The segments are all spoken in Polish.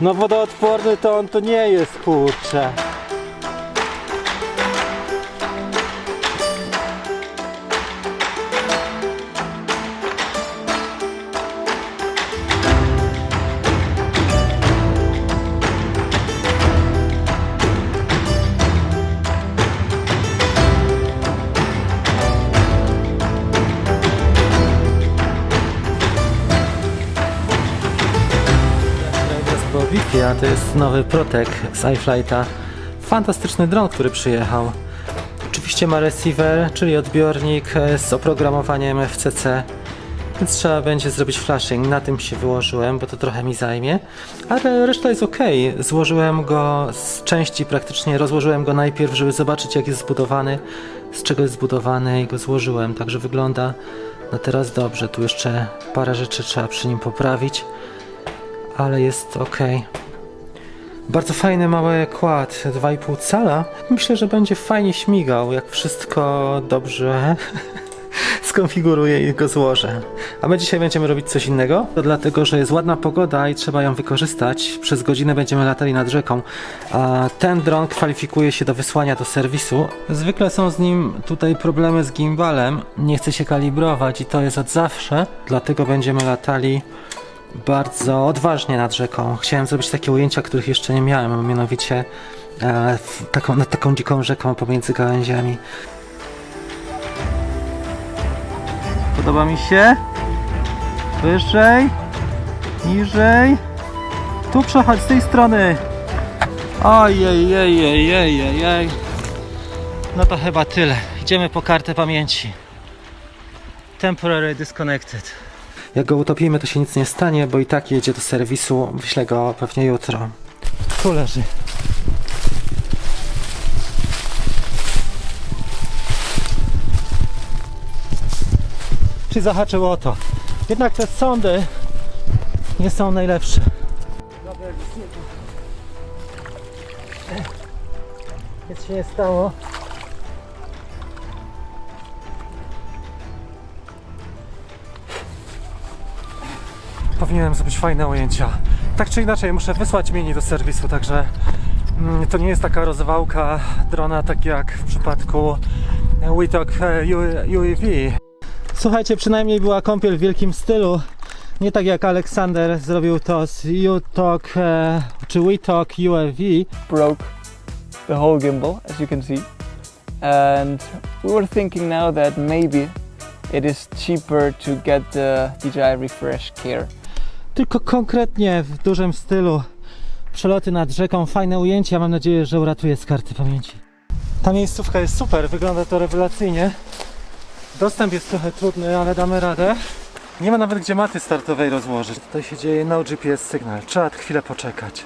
No wodoodporny to on to nie jest, kurczę. To było Wi-Fi, a to jest nowy Protek z iFlighta. Fantastyczny dron, który przyjechał. Oczywiście ma receiver, czyli odbiornik e, z oprogramowaniem FCC. Więc trzeba będzie zrobić flashing. Na tym się wyłożyłem, bo to trochę mi zajmie. Ale reszta jest ok. Złożyłem go z części praktycznie, rozłożyłem go najpierw, żeby zobaczyć jak jest zbudowany, z czego jest zbudowany i go złożyłem. Także wygląda na teraz dobrze. Tu jeszcze parę rzeczy trzeba przy nim poprawić ale jest ok. Bardzo fajny mały kład, 2,5 cala. Myślę, że będzie fajnie śmigał, jak wszystko dobrze skonfiguruję i go złożę. A my dzisiaj będziemy robić coś innego, to dlatego, że jest ładna pogoda i trzeba ją wykorzystać. Przez godzinę będziemy latali nad rzeką, a ten dron kwalifikuje się do wysłania do serwisu. Zwykle są z nim tutaj problemy z gimbalem, nie chce się kalibrować i to jest od zawsze, dlatego będziemy latali bardzo odważnie nad rzeką. Chciałem zrobić takie ujęcia, których jeszcze nie miałem, a mianowicie e, taką, nad taką dziką rzeką pomiędzy gałęziami. Podoba mi się. Wyżej, niżej. Tu przechodź z tej strony. Ojej, jej, jej, jej, jej, jej. No to chyba tyle. Idziemy po kartę pamięci. Temporary disconnected. Jak go utopimy, to się nic nie stanie, bo i tak jedzie do serwisu. Wyślę go pewnie jutro. Tu leży. Czy zahaczyło o to? Jednak te sądy nie są najlepsze. Nic się nie stało. Powinienem zrobić fajne ujęcia. Tak czy inaczej, muszę wysłać mini do serwisu, także mm, to nie jest taka rozwałka drona, tak jak w przypadku WeTalk UAV. Słuchajcie, przynajmniej była kąpiel w wielkim stylu. Nie tak jak Aleksander zrobił to z UTalk e, czy WeTalk UAV. broke the whole gimbal, as you can see. And we were thinking now that maybe it is cheaper to get the DJI Refresh Care. Tylko konkretnie w dużym stylu przeloty nad rzeką, fajne ujęcia. Mam nadzieję, że uratuje z karty pamięci. Ta miejscówka jest super, wygląda to rewelacyjnie. Dostęp jest trochę trudny, ale damy radę. Nie ma nawet gdzie maty startowej rozłożyć. Tutaj się dzieje no GPS sygnał. Trzeba chwilę poczekać.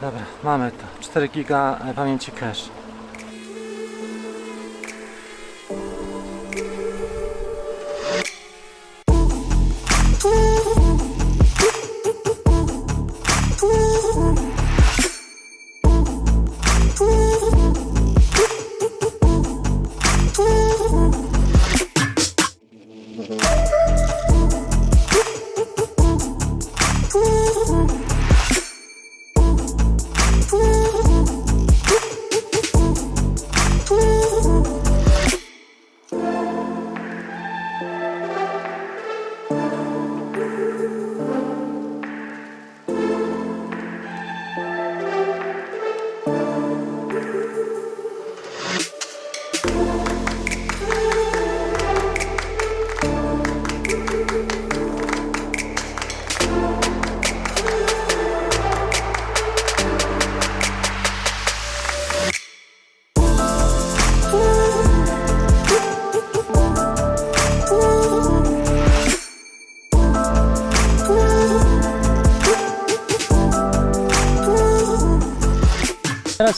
Dobra, mamy to. 4 giga pamięci cache.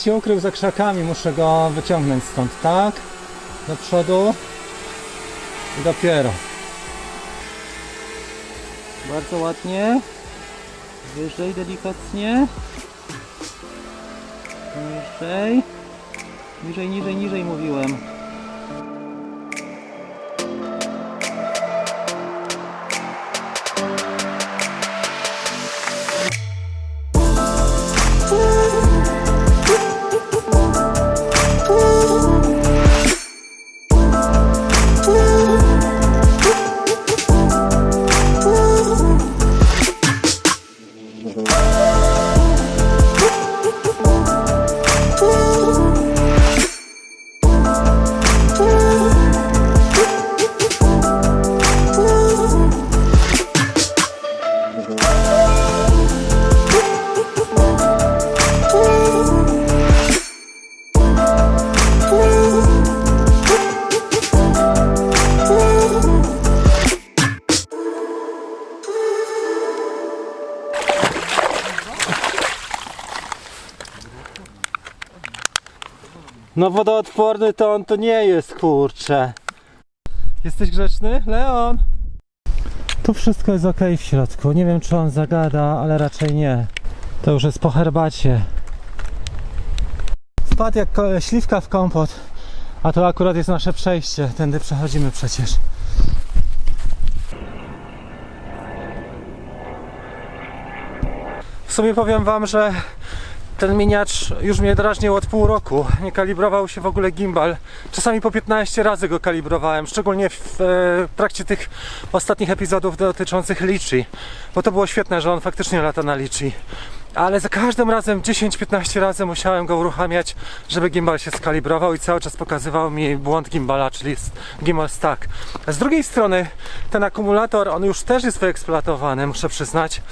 Się ukrył za krzakami, muszę go wyciągnąć stąd, tak? Do przodu i dopiero. Bardzo ładnie. Wyżej delikatnie. Niżej. Niżej, niżej, niżej mówiłem. No wodoodporny to on to nie jest, kurczę. Jesteś grzeczny, Leon? Tu wszystko jest ok w środku. Nie wiem, czy on zagada, ale raczej nie. To już jest po herbacie. Spadł jak śliwka w kompot. A to akurat jest nasze przejście. Tędy przechodzimy przecież. W sumie powiem wam, że ten miniacz już mnie drażnił od pół roku. Nie kalibrował się w ogóle gimbal. Czasami po 15 razy go kalibrowałem, szczególnie w e, trakcie tych ostatnich epizodów dotyczących Lichi. Bo to było świetne, że on faktycznie lata na Lichi. Ale za każdym razem 10-15 razy musiałem go uruchamiać, żeby gimbal się skalibrował i cały czas pokazywał mi błąd gimbala, czyli gimbal stack. Z drugiej strony ten akumulator, on już też jest wyeksploatowany, muszę przyznać.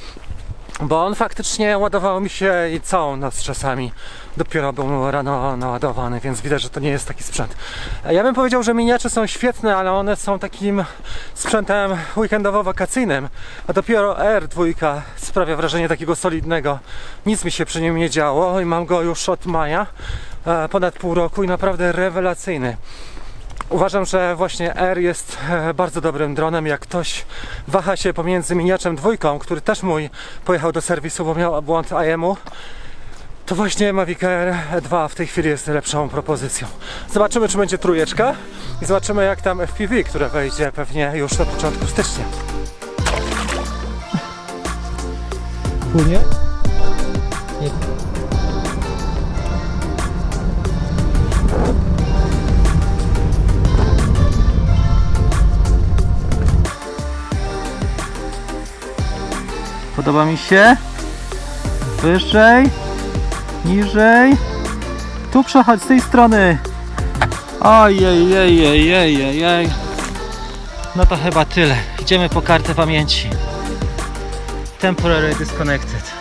Bo on faktycznie ładował mi się i całą noc czasami. Dopiero był rano naładowany, więc widać, że to nie jest taki sprzęt. Ja bym powiedział, że miniacze są świetne, ale one są takim sprzętem weekendowo-wakacyjnym. A dopiero R2 sprawia wrażenie takiego solidnego. Nic mi się przy nim nie działo i mam go już od maja, e, ponad pół roku i naprawdę rewelacyjny. Uważam, że właśnie R jest e, bardzo dobrym dronem. Jak ktoś waha się pomiędzy miniaczem dwójką, który też mój pojechał do serwisu, bo miał błąd IM-u, to właśnie Mavic Air 2 w tej chwili jest lepszą propozycją. Zobaczymy, czy będzie trójeczka i zobaczymy, jak tam FPV, które wejdzie pewnie już na początku stycznia. Płynie? Podoba mi się. Wyżej, niżej. Tu przechodź z tej strony. Ojej, ej, ej, ej, ej, ej. No to chyba tyle. Idziemy po kartę pamięci. Temporary disconnected.